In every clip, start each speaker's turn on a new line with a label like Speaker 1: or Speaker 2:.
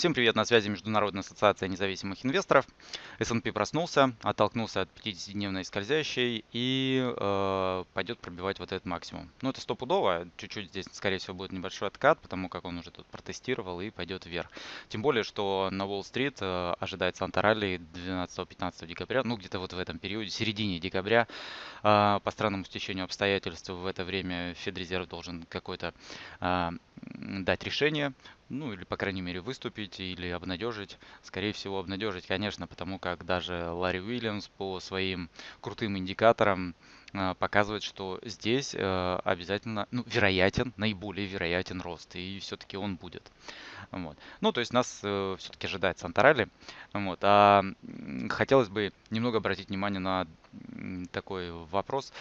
Speaker 1: Всем привет, на связи Международная ассоциация независимых инвесторов. S&P проснулся, оттолкнулся от 50-дневной скользящей и э, пойдет пробивать вот этот максимум. Ну это стопудово, чуть-чуть здесь скорее всего будет небольшой откат, потому как он уже тут протестировал и пойдет вверх. Тем более, что на Уолл-стрит э, ожидается антаралли 12-15 декабря, ну где-то вот в этом периоде, середине декабря. Э, по странному стечению обстоятельств в это время Федрезерв должен какой-то э, дать решение, ну или по крайней мере выступить или обнадежить. Скорее всего обнадежить, конечно, потому как даже Ларри Уильямс по своим крутым индикаторам э, показывает, что здесь э, обязательно, ну, вероятен, наиболее вероятен рост, и все-таки он будет. Вот. Ну, то есть нас э, все-таки ожидает Сантарали. Вот. А хотелось бы немного обратить внимание на такой вопрос.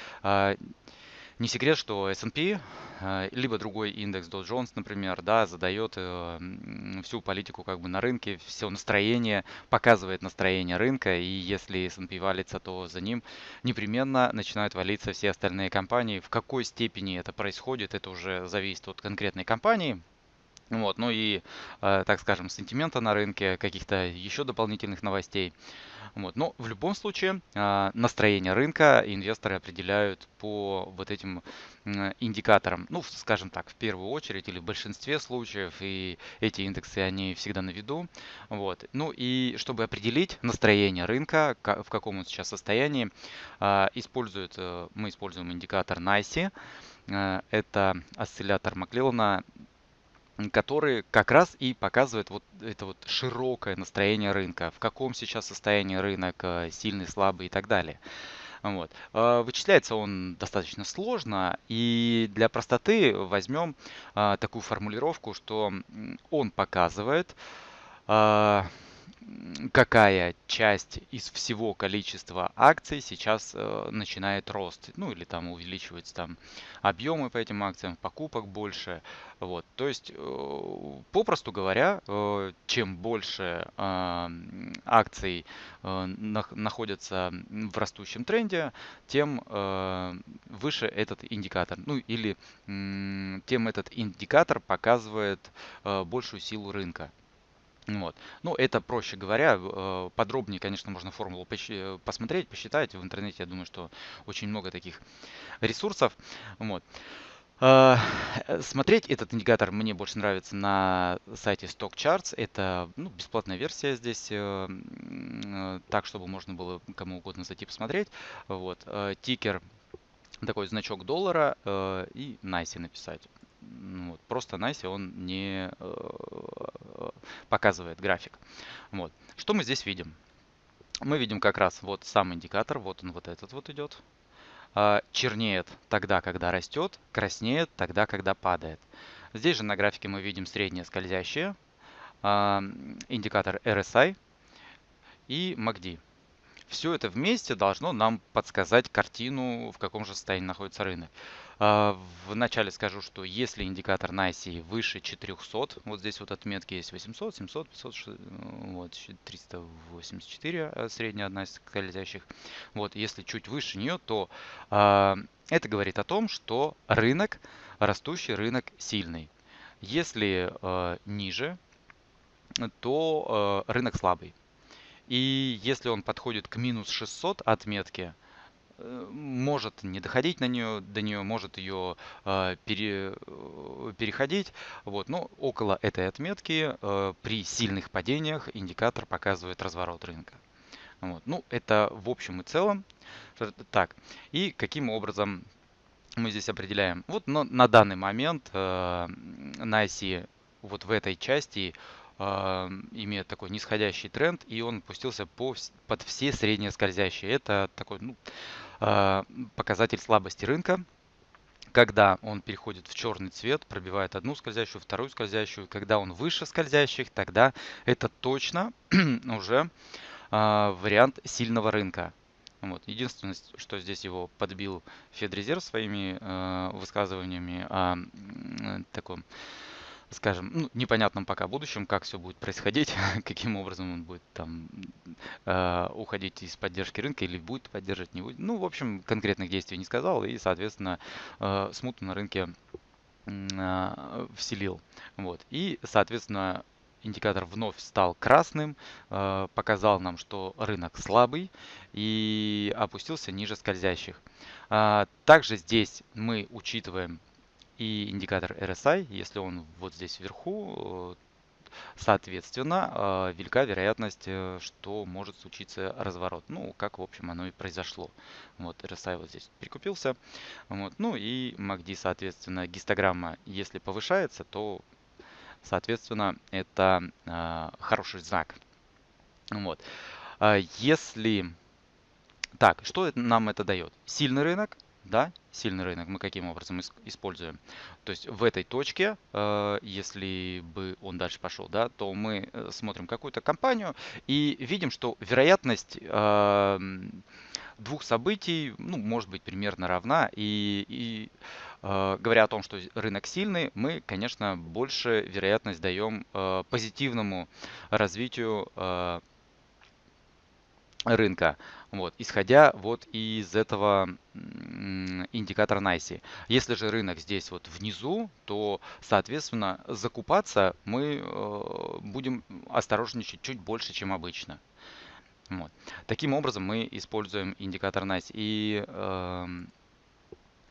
Speaker 1: Не секрет, что S&P, э, либо другой индекс Dow Jones, например, да, задает э, всю политику как бы на рынке, все настроение, показывает настроение рынка, и если S&P валится, то за ним непременно начинают валиться все остальные компании. В какой степени это происходит, это уже зависит от конкретной компании, вот, ну и, э, так скажем, сентимента на рынке, каких-то еще дополнительных новостей. Вот. Но в любом случае а, настроение рынка инвесторы определяют по вот этим индикаторам. Ну, скажем так, в первую очередь или в большинстве случаев. И эти индексы, они всегда на виду. Вот. Ну и чтобы определить настроение рынка, в каком он сейчас состоянии, а, используют, э, мы используем индикатор NICE. Э, это осциллятор Маклилана который как раз и показывает вот это вот широкое настроение рынка, в каком сейчас состоянии рынок, э, сильный, слабый и так далее. Вот. Э, вычисляется он достаточно сложно, и для простоты возьмем э, такую формулировку, что он показывает какая часть из всего количества акций сейчас э, начинает рост. Ну или там увеличиваются там объемы по этим акциям, покупок больше. Вот. То есть, э, попросту говоря, э, чем больше э, акций э, находятся в растущем тренде, тем э, выше этот индикатор. Ну или тем этот индикатор показывает большую силу рынка. Вот. Ну, это проще говоря, э, подробнее, конечно, можно формулу э, посмотреть, посчитать. В интернете, я думаю, что очень много таких ресурсов. Вот. Э, смотреть этот индикатор мне больше нравится на сайте Stock Charts. Это ну, бесплатная версия здесь, так, чтобы можно было кому угодно зайти посмотреть. Вот. Тикер, такой значок доллара и NICE написать. Вот. Просто NICE он не показывает график. Вот. Что мы здесь видим? Мы видим как раз вот сам индикатор, вот он вот этот вот идет. А, чернеет тогда, когда растет, краснеет тогда, когда падает. Здесь же на графике мы видим среднее скользящее, а, индикатор RSI и MACD. Все это вместе должно нам подсказать картину, в каком же состоянии находится рынок. А, вначале скажу, что если индикатор NICE выше 400, вот здесь вот отметки есть 800, 700, 500, вот 384 а, средняя одна из скользящих. Вот если чуть выше нее, то э, это говорит о том, что рынок, растущий рынок сильный. Если э, ниже, то э, рынок слабый. И если он подходит к минус 600 отметки, Э, может не доходить на нее, до нее может ее э, пере, э, переходить. Вот, но около этой отметки э, при сильных падениях индикатор показывает разворот рынка. Вот. Ну, это в общем и целом. Так, и каким образом мы здесь определяем? Вот но на данный момент э, на оси вот в этой части э, имеет такой нисходящий тренд, и он пустился по, под все средние скользящие. Это такой, ну, а, показатель слабости рынка, когда он переходит в черный цвет, пробивает одну скользящую, вторую скользящую, когда он выше скользящих, тогда это точно уже э, вариант сильного рынка. Вот. Единственное, что здесь его подбил Федрезерв своими э, высказываниями о э, таком скажем, ну, непонятном пока будущем, как все будет происходить, каким образом он будет там э, уходить из поддержки рынка или будет поддерживать, не будет. Ну, в общем, конкретных действий не сказал и, соответственно, э, смуту на рынке э, вселил. Вот. И, соответственно, индикатор вновь стал красным, э, показал нам, что рынок слабый и опустился ниже скользящих. А, также здесь мы учитываем и индикатор RSI, если он вот здесь вверху, соответственно, э, велика вероятность, э, что может случиться разворот. Ну, как, в общем, оно и произошло. Вот, RSI вот здесь прикупился. Вот, ну и MACD, соответственно, гистограмма, если повышается, то, соответственно, это э, хороший знак. Вот. Если... Так, что нам это дает? Сильный рынок, да, сильный рынок мы каким образом используем? То есть в этой точке, э, если бы он дальше пошел, да, то мы э, смотрим какую-то компанию и видим, что вероятность эм, двух событий, ну, может быть, примерно равна. И, и э, говоря о том, что рынок сильный, мы, конечно, больше вероятность даем позитивному развитию рынка, вот, исходя вот из этого индикатора NICE. Если же рынок здесь вот внизу, то, соответственно, закупаться мы э, будем осторожничать чуть больше, чем обычно. Вот. Таким образом мы используем индикатор NICE. И э,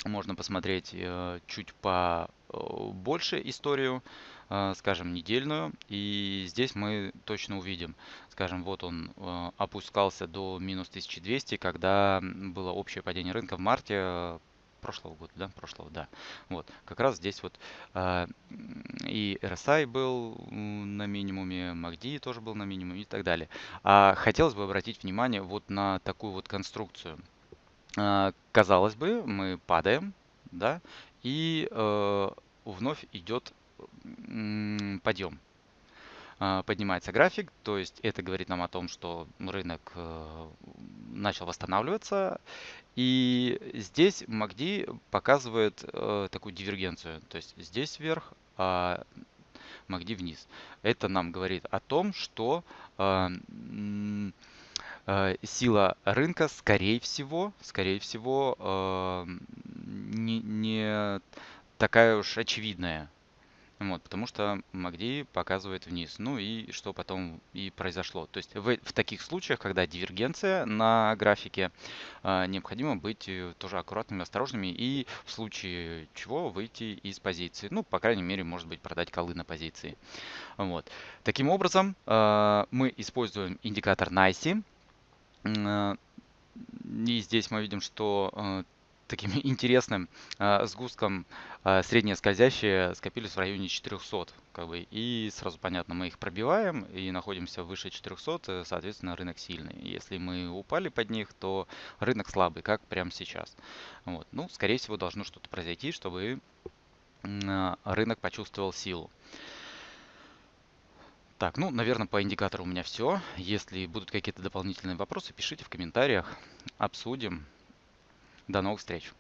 Speaker 1: можно посмотреть э, чуть по э, историю скажем, недельную. И здесь мы точно увидим, скажем, вот он э, опускался до минус 1200, когда было общее падение рынка в марте э, прошлого года, да, прошлого, да. Вот, как раз здесь вот и RSI был на минимуме, MACD тоже был на минимуме и так далее. А хотелось бы обратить внимание вот на такую вот конструкцию. казалось бы, мы падаем, да, и вновь идет подъем. А, поднимается график, то есть это говорит нам о том, что рынок э, начал восстанавливаться. И здесь MACD показывает э, такую дивергенцию, то есть здесь вверх, а MACD вниз. Это нам говорит о том, что э, сила рынка, скорее всего, скорее всего, не, не такая уж очевидная. Вот, потому что MACD показывает вниз. Ну и что потом и произошло. То есть в, в таких случаях, когда дивергенция на графике, э, необходимо быть э, тоже аккуратными, осторожными и в случае чего выйти из позиции. Ну, по крайней мере, может быть, продать колы на позиции. Вот. Таким образом, э, мы используем индикатор NICE. Э, и здесь мы видим, что э, таким интересным э, сгустком э, средние скользящие скопились в районе 400. Как бы, и сразу понятно, мы их пробиваем и находимся выше 400, э, соответственно, рынок сильный. Если мы упали под них, то рынок слабый, как прямо сейчас. Вот. Ну, скорее всего, должно что-то произойти, чтобы э, рынок почувствовал силу. Так, ну, наверное, по индикатору у меня все. Если будут какие-то дополнительные вопросы, пишите в комментариях, обсудим. До новых встреч!